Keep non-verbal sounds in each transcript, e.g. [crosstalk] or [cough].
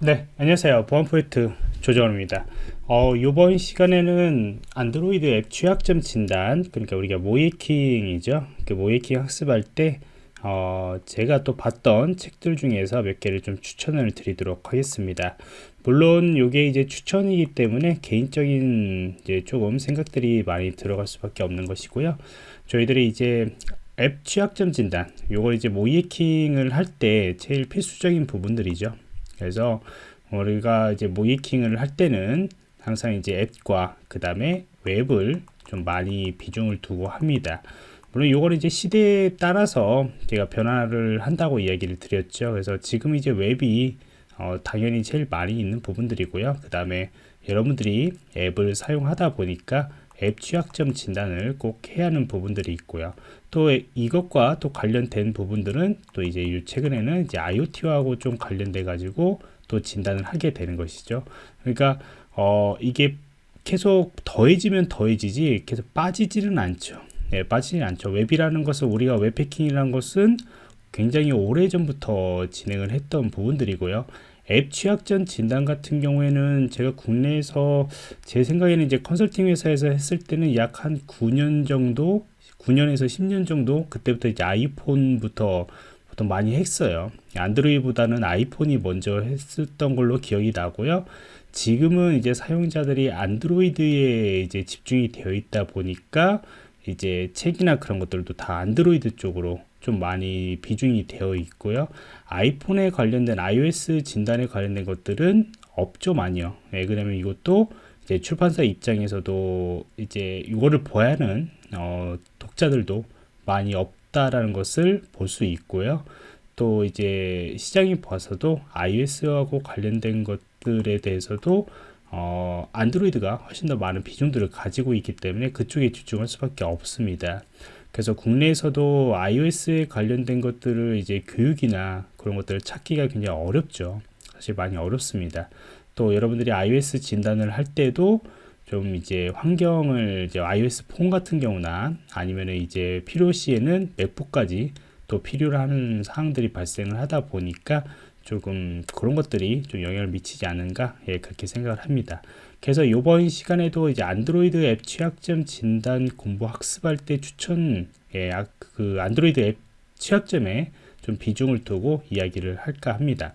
네, 안녕하세요. 보안 포인트 조정원입니다. 어, 이번 시간에는 안드로이드 앱 취약점 진단, 그러니까 우리가 모이킹이죠. 그 모이킹 학습할 때, 어, 제가 또 봤던 책들 중에서 몇 개를 좀 추천을 드리도록 하겠습니다. 물론 이게 이제 추천이기 때문에 개인적인 이제 조금 생각들이 많이 들어갈 수밖에 없는 것이고요. 저희들이 이제 앱 취약점 진단, 요걸 이제 모이킹을 할 때 제일 필수적인 부분들이죠. 그래서 우리가 이제 모이킹을 할 때는 항상 이제 앱과 그 다음에 웹을 좀 많이 비중을 두고 합니다. 물론 이거는 이제 시대에 따라서 제가 변화를 한다고 이야기를 드렸죠. 그래서 지금 이제 웹이 어, 당연히 제일 많이 있는 부분들이고요. 그 다음에 여러분들이 앱을 사용하다 보니까 앱 취약점 진단을 꼭 해야 하는 부분들이 있고요. 또 이것과 또 관련된 부분들은 또 이제 최근에는 이제 IoT하고 좀 관련돼 가지고 또 진단을 하게 되는 것이죠. 그러니까 어 이게 계속 더해지면 더해지지 계속 빠지지는 않죠. 네, 빠지지 않죠. 웹이라는 것은 우리가 웹패킹이라는 것은 굉장히 오래 전부터 진행을 했던 부분들이고요. 앱 취약점 진단 같은 경우에는 제가 국내에서 제 생각에는 이제 컨설팅 회사에서 했을 때는 약 한 9년 정도 9년에서 10년 정도 그때부터 이제 아이폰부터 보통 많이 했어요. 안드로이드보다는 아이폰이 먼저 했었던 걸로 기억이 나고요. 지금은 이제 사용자들이 안드로이드에 이제 집중이 되어 있다 보니까 이제 책이나 그런 것들도 다 안드로이드 쪽으로 좀 많이 비중이 되어 있고요. 아이폰에 관련된 iOS 진단에 관련된 것들은 없죠 많이요. 네, 그러면 이것도 이제 출판사 입장에서도 이제 이거를 보야 하는 어, 독자들도 많이 없다라는 것을 볼 수 있고요. 또 이제 시장이 봐서도 iOS하고 관련된 것들에 대해서도 어, 안드로이드가 훨씬 더 많은 비중들을 가지고 있기 때문에 그쪽에 집중할 수밖에 없습니다. 그래서 국내에서도 iOS에 관련된 것들을 이제 교육이나 그런 것들을 찾기가 굉장히 어렵죠. 사실 많이 어렵습니다. 또 여러분들이 iOS 진단을 할 때도 좀 이제 환경을 이제 iOS 폰 같은 경우나 아니면 이제 필요시에는 맥북까지 또 필요로 하는 사항들이 발생을 하다 보니까 조금 그런 것들이 좀 영향을 미치지 않은가 예, 그렇게 생각을 합니다. 그래서 이번 시간에도 이제 안드로이드 앱 취약점 진단 공부 학습할 때 추천 예, 아, 그 안드로이드 앱 취약점에 좀 비중을 두고 이야기를 할까 합니다.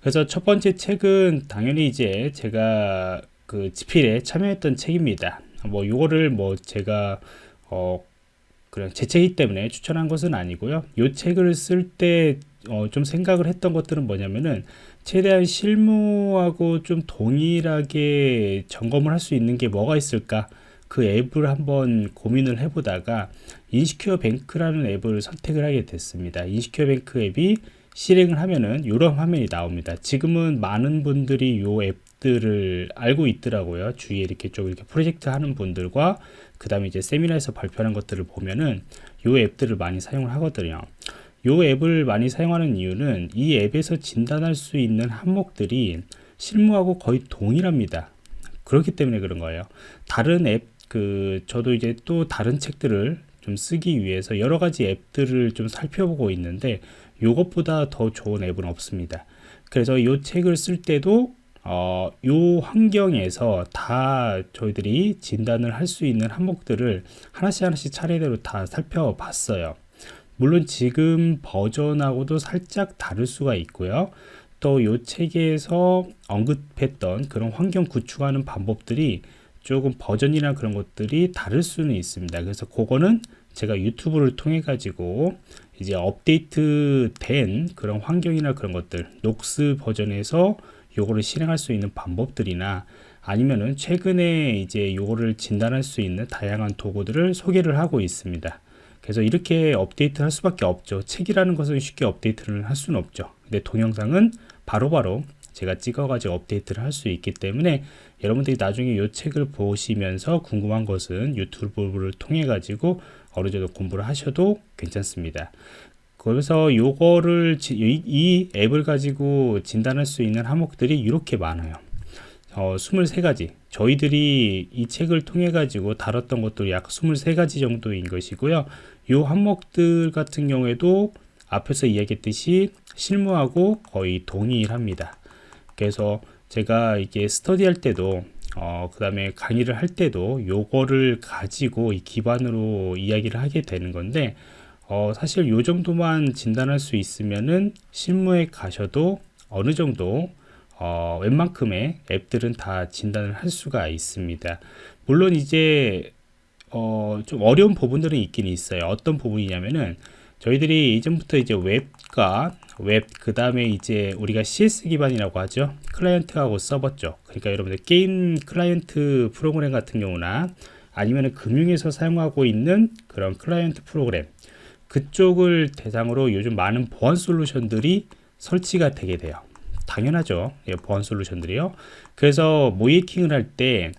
그래서 첫 번째 책은 당연히 이제 제가 그 지필에 참여했던 책입니다. 뭐 요거를 뭐 제가 어 그냥 제 책이기 때문에 추천한 것은 아니고요. 이 책을 쓸 때 어, 좀 생각을 했던 것들은 뭐냐면은 최대한 실무하고 좀 동일하게 점검을 할 수 있는 게 뭐가 있을까 그 앱을 한번 고민을 해보다가 인시큐어 뱅크라는 앱을 선택을 하게 됐습니다. 인시큐어 뱅크 앱이 실행을 하면은 이런 화면이 나옵니다. 지금은 많은 분들이 이 앱들을 알고 있더라고요. 주위에 이렇게 좀 이렇게 프로젝트 하는 분들과 그 다음에 이제 세미나에서 발표하는 것들을 보면은 이 앱들을 많이 사용을 하거든요 이 앱을 많이 사용하는 이유는 이 앱에서 진단할 수 있는 항목들이 실무하고 거의 동일합니다. 그렇기 때문에 그런 거예요. 다른 앱 그 저도 이제 또 다른 책들을 좀 쓰기 위해서 여러 가지 앱들을 좀 살펴보고 있는데 이것보다 더 좋은 앱은 없습니다. 그래서 이 책을 쓸 때도 어, 요 환경에서 다 저희들이 진단을 할 수 있는 항목들을 하나씩 하나씩 차례대로 다 살펴봤어요. 물론 지금 버전하고도 살짝 다를 수가 있고요. 또요 책에서 언급했던 그런 환경 구축하는 방법들이 조금 버전이나 그런 것들이 다를 수는 있습니다. 그래서 그거는 제가 유튜브를 통해 가지고 이제 업데이트 된 그런 환경이나 그런 것들 녹스 버전에서 요거를 실행할 수 있는 방법들이나 아니면은 최근에 이제 요거를 진단할 수 있는 다양한 도구들을 소개를 하고 있습니다. 그래서 이렇게 업데이트 할 수밖에 없죠. 책이라는 것은 쉽게 업데이트를 할 수는 없죠. 근데 동영상은 바로바로 바로 제가 찍어가지고 업데이트를 할 수 있기 때문에 여러분들이 나중에 이 책을 보시면서 궁금한 것은 유튜브를 통해 가지고 어느 정도 공부를 하셔도 괜찮습니다. 그래서 요거를 이 앱을 가지고 진단할 수 있는 항목들이 이렇게 많아요 어, 23가지 저희들이 이 책을 통해 가지고 다뤘던 것도 약 23가지 정도인 것이고요 요 항목들 같은 경우에도 앞에서 이야기했듯이 실무하고 거의 동일합니다. 그래서 제가 이게 스터디 할 때도 어, 그 다음에 강의를 할 때도 요거를 가지고 이 기반으로 이야기를 하게 되는 건데 어, 사실 요 정도만 진단할 수 있으면은 실무에 가셔도 어느 정도 어, 웬만큼의 앱들은 다 진단을 할 수가 있습니다. 물론 이제 어, 좀 어려운 부분들은 있긴 있어요. 어떤 부분이냐면은 저희들이 이전부터 이제 웹과 웹, 그 다음에 이제 우리가 CS 기반이라고 하죠. 클라이언트하고 서버죠. 그러니까 여러분들 게임 클라이언트 프로그램 같은 경우나 아니면 금융에서 사용하고 있는 그런 클라이언트 프로그램 그쪽을 대상으로 요즘 많은 보안 솔루션들이 설치가 되게 돼요. 당연하죠. 예, 보안 솔루션들이요. 그래서 모이킹을 할 때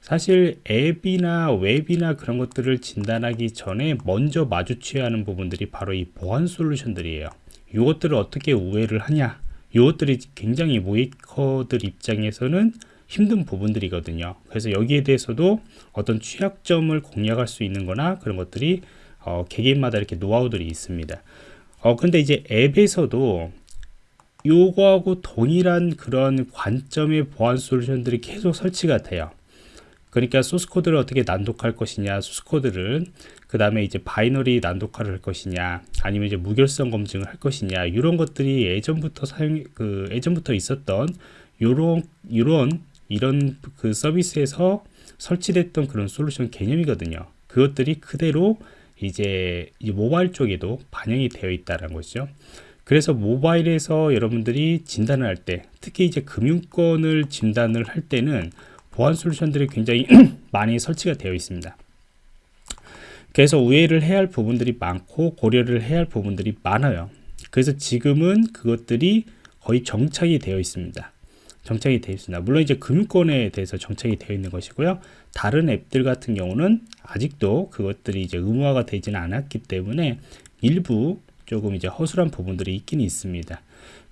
사실 앱이나 웹이나 그런 것들을 진단하기 전에 먼저 마주쳐야 하는 부분들이 바로 이 보안 솔루션들이에요. 이것들을 어떻게 우회를 하냐 이것들이 굉장히 모이커들 입장에서는 힘든 부분들이거든요. 그래서 여기에 대해서도 어떤 취약점을 공략할 수 있는 거나 그런 것들이 어, 개개인마다 이렇게 노하우들이 있습니다. 어, 근데 이제 앱에서도 요거하고 동일한 그런 관점의 보안 솔루션들이 계속 설치가 돼요. 그러니까 소스 코드를 어떻게 난독할 것이냐, 소스 코드를 그 다음에 이제 바이너리 난독화를 할 것이냐, 아니면 이제 무결성 검증을 할 것이냐, 이런 것들이 예전부터 사용 그 예전부터 있었던 요런 요런 이런 그 서비스에서 설치됐던 그런 솔루션 개념이거든요. 그것들이 그대로 이제 모바일 쪽에도 반영이 되어 있다는 거죠. 그래서 모바일에서 여러분들이 진단을 할 때, 특히 이제 금융권을 진단을 할 때는 보안 솔루션들이 굉장히 [clears throat] 많이 설치가 되어 있습니다. 그래서 우회를 해야 할 부분들이 많고 고려를 해야 할 부분들이 많아요. 그래서 지금은 그것들이 거의 정착이 되어 있습니다. 정착이 되어 있습니다. 물론 이제 금융권에 대해서 정착이 되어 있는 것이고요. 다른 앱들 같은 경우는 아직도 그것들이 이제 의무화가 되지는 않았기 때문에 일부 조금 이제 허술한 부분들이 있긴 있습니다.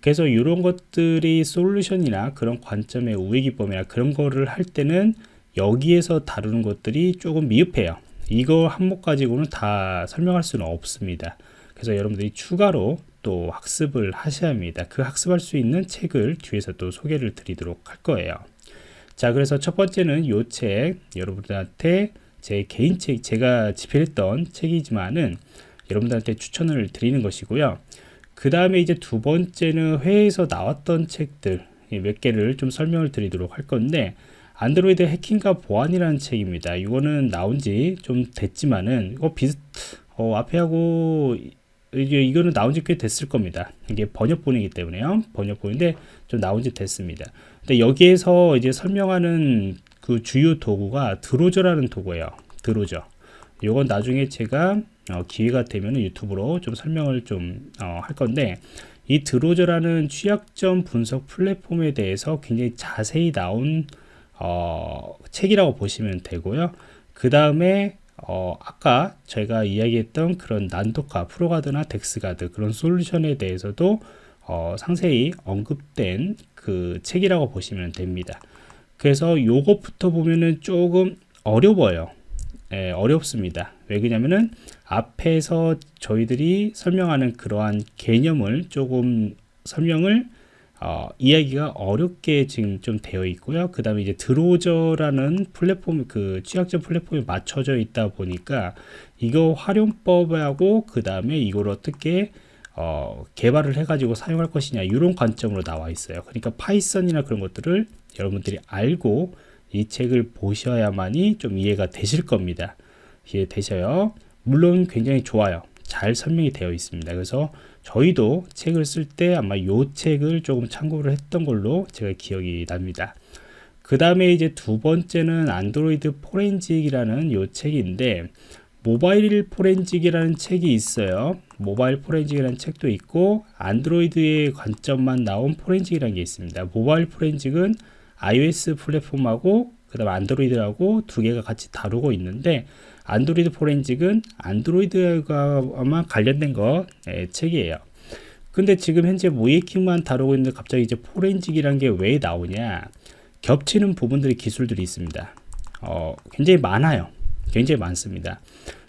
그래서 이런 것들이 솔루션이나 그런 관점의 우회 기법이나 그런 거를 할 때는 여기에서 다루는 것들이 조금 미흡해요. 이거 한목 가지고는 다 설명할 수는 없습니다. 그래서 여러분들이 추가로 또 학습을 하셔야 합니다. 그 학습할 수 있는 책을 뒤에서 또 소개를 드리도록 할 거예요. 자, 그래서 첫 번째는 이 책, 여러분들한테 제 개인 책, 제가 집필했던 책이지만은 여러분들한테 추천을 드리는 것이고요. 그 다음에 이제 두 번째는 회의에서 나왔던 책들 몇 개를 좀 설명을 드리도록 할 건데 안드로이드 해킹과 보안이라는 책입니다. 이거는 나온 지 좀 됐지만은 이거 비슷 어, 앞에 하고 이게 이거는 나온 지 꽤 됐을 겁니다. 이게 번역본이기 때문에요. 번역본인데 좀 나온 지 됐습니다. 근데 여기에서 이제 설명하는 그 주요 도구가 드로저라는 도구예요. 드로저. 이건 나중에 제가 어, 기회가 되면 유튜브로 좀 설명을 좀할 어, 건데 이 드로저라는 취약점 분석 플랫폼에 대해서 굉장히 자세히 나온 어, 책이라고 보시면 되고요. 그 다음에 어, 아까 저희가 이야기했던 그런 난독화, ProGuard나 DexGuard 그런 솔루션에 대해서도 어, 상세히 언급된 그 책이라고 보시면 됩니다. 그래서 요것부터 보면은 조금 어려워요. 예, 어렵습니다. 왜 그러냐면은 앞에서 저희들이 설명하는 그러한 개념을 조금 설명을 어, 이야기가 어렵게 지금 좀 되어 있고요. 그 다음에 이제 Drozer라는 플랫폼, 그 취약점 플랫폼에 맞춰져 있다 보니까 이거 활용법하고 그 다음에 이걸 어떻게 어, 개발을 해가지고 사용할 것이냐 이런 관점으로 나와 있어요. 그러니까 파이썬이나 그런 것들을 여러분들이 알고 이 책을 보셔야만이 좀 이해가 되실 겁니다. 이해 되셔요? 물론 굉장히 좋아요. 잘 설명이 되어 있습니다. 그래서 저희도 책을 쓸 때 아마 이 책을 조금 참고를 했던 걸로 제가 기억이 납니다. 그 다음에 이제 두 번째는 안드로이드 포렌직이라는 이 책인데 모바일 포렌직이라는 책이 있어요. 모바일 포렌직이라는 책도 있고 안드로이드의 관점만 나온 포렌직이라는 게 있습니다. 모바일 포렌직은 iOS 플랫폼하고 그 다음 안드로이드하고 두 개가 같이 다루고 있는데 안드로이드 포렌직은 안드로이드가 관련된 거 예, 책이에요. 근데 지금 현재 모의해킹만 다루고 있는데 갑자기 이제 포렌직이라는 게 왜 나오냐 겹치는 부분들이 기술들이 있습니다. 어, 굉장히 많아요. 굉장히 많습니다.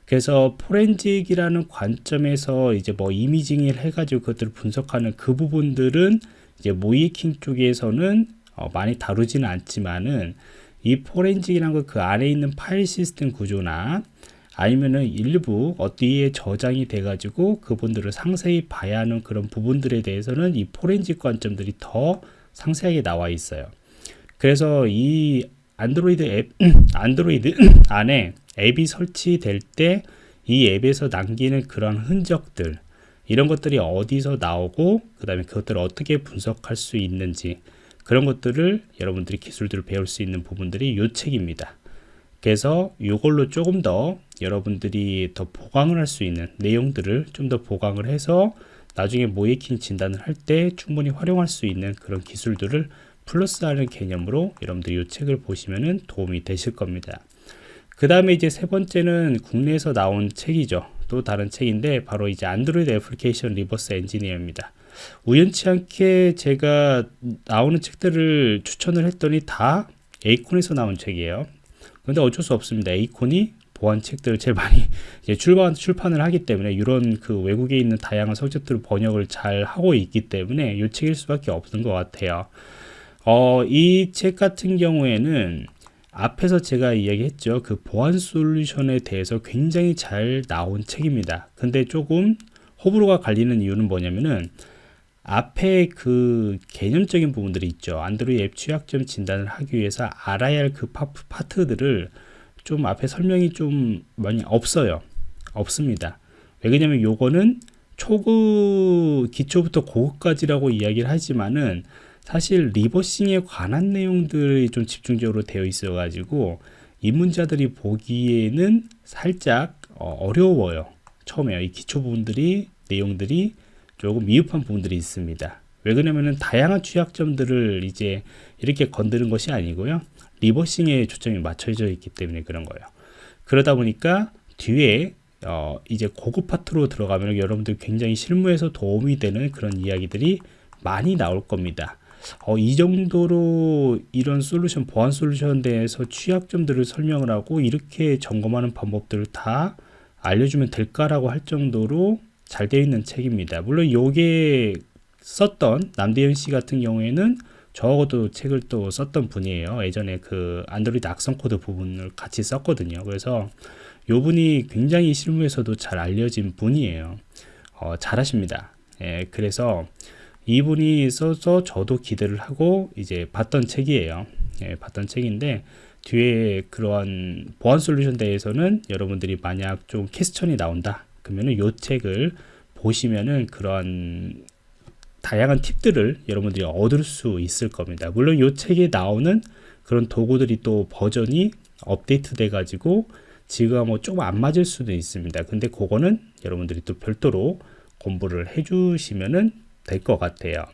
그래서 포렌직이라는 관점에서 이제 뭐 이미징을 해가지고 그것들을 분석하는 그 부분들은 이제 모이킹 쪽에서는 어 많이 다루지는 않지만은 이 포렌직이라는 거그 안에 있는 파일 시스템 구조나 아니면은 일부 어디에 저장이 돼 가지고 그분들을 상세히 봐야 하는 그런 부분들에 대해서는 이 포렌직 관점들이 더 상세하게 나와 있어요. 그래서 이 안드로이드 앱 [clears throat] 안드로이드 [clears throat] 안에 앱이 설치될 때 이 앱에서 남기는 그런 흔적들 이런 것들이 어디서 나오고 그 다음에 그것들을 어떻게 분석할 수 있는지 그런 것들을 여러분들이 기술들을 배울 수 있는 부분들이 이 책입니다 그래서 이걸로 조금 더 여러분들이 더 보강을 할 수 있는 내용들을 좀 더 보강을 해서 나중에 모의해킹 진단을 할 때 충분히 활용할 수 있는 그런 기술들을 플러스하는 개념으로 여러분들이 이 책을 보시면 도움이 되실 겁니다. 그 다음에 이제 세 번째는 국내에서 나온 책이죠. 또 다른 책인데 바로 이제 안드로이드 애플리케이션 리버스 엔지니어링입니다. 우연치 않게 제가 나오는 책들을 추천을 했더니 다 에이콘에서 나온 책이에요. 근데 어쩔 수 없습니다. 에이콘이 보안 책들을 제일 많이 [laughs] 출판, 출판을 하기 때문에 이런 그 외국에 있는 다양한 서적들을 번역을 잘 하고 있기 때문에 이 책일 수밖에 없는 것 같아요. 어, 이 책 같은 경우에는 앞에서 제가 이야기했죠. 그 보안 솔루션에 대해서 굉장히 잘 나온 책입니다. 근데 조금 호불호가 갈리는 이유는 뭐냐면은 앞에 그 개념적인 부분들이 있죠. 안드로이드 앱 취약점 진단을 하기 위해서 알아야 할 그 파트들을 좀 앞에 설명이 좀 많이 없어요. 없습니다. 왜 그러냐면 요거는 초급 기초부터 고급까지라고 이야기를 하지만은 사실 리버싱에 관한 내용들이 좀 집중적으로 되어 있어 가지고 입문자들이 보기에는 살짝 어, 려워요 처음에 이 기초 부분들이 내용들이 조금 미흡한 부분들이 있습니다. 왜 그러냐면은 다양한 취약점들을 이제 이렇게 건드는 것이 아니고요. 리버싱에 초점이 맞춰져 있기 때문에 그런 거예요. 그러다 보니까 뒤에 어 이제 고급 파트로 들어가면 여러분들 굉장히 실무에서 도움이 되는 그런 이야기들이 많이 나올 겁니다. 어, 이 정도로 이런 솔루션 보안 솔루션 대해서 취약점들을 설명을 하고 이렇게 점검하는 방법들을 다 알려주면 될까라고 할 정도로 잘 되어 있는 책입니다. 물론 요게 썼던 남대현 씨 같은 경우에는 저하고도 책을 또 썼던 분이에요. 예전에 그 안드로이드 악성 코드 부분을 같이 썼거든요. 그래서 요 분이 굉장히 실무에서도 잘 알려진 분이에요. 어, 잘하십니다. 예, 그래서 이분이 써서 저도 기대를 하고 이제 봤던 책이에요. 예, 봤던 책인데 뒤에 그러한 보안 솔루션 대해서는 여러분들이 만약 좀 퀘스천이 나온다 그러면은 이 책을 보시면은 그런 다양한 팁들을 여러분들이 얻을 수 있을 겁니다. 물론 이 책에 나오는 그런 도구들이 또 버전이 업데이트 돼 가지고 지금 뭐 조금 안 맞을 수도 있습니다. 근데 그거는 여러분들이 또 별도로 공부를 해 주시면은 될 것 같아요.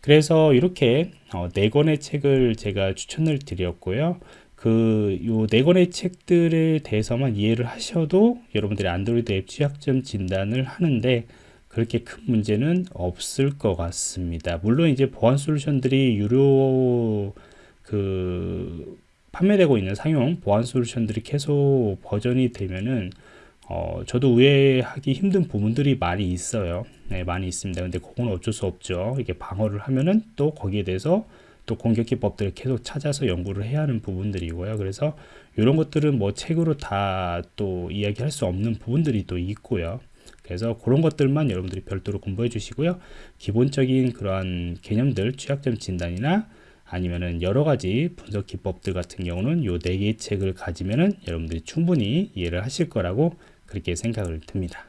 그래서 이렇게 어, 네 권의 책을 제가 추천을 드렸고요. 그 요 네 권의 책들에 대해서만 이해를 하셔도 여러분들이 안드로이드 앱 취약점 진단을 하는데 그렇게 큰 문제는 없을 것 같습니다. 물론 이제 보안 솔루션들이 유료 그 판매되고 있는 상용 보안 솔루션들이 계속 버전이 되면은 어, 저도 우회하기 힘든 부분들이 많이 있어요. 네, 많이 있습니다. 근데 그건 어쩔 수 없죠. 이게 방어를 하면은 또 거기에 대해서 또 공격 기법들을 계속 찾아서 연구를 해야 하는 부분들이고요. 그래서 이런 것들은 뭐 책으로 다 또 이야기할 수 없는 부분들이 또 있고요. 그래서 그런 것들만 여러분들이 별도로 공부해 주시고요. 기본적인 그러한 개념들, 취약점 진단이나 아니면은 여러 가지 분석 기법들 같은 경우는 요 네 개의 책을 가지면은 여러분들이 충분히 이해를 하실 거라고 그렇게 생각을 듭니다.